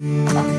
Bye.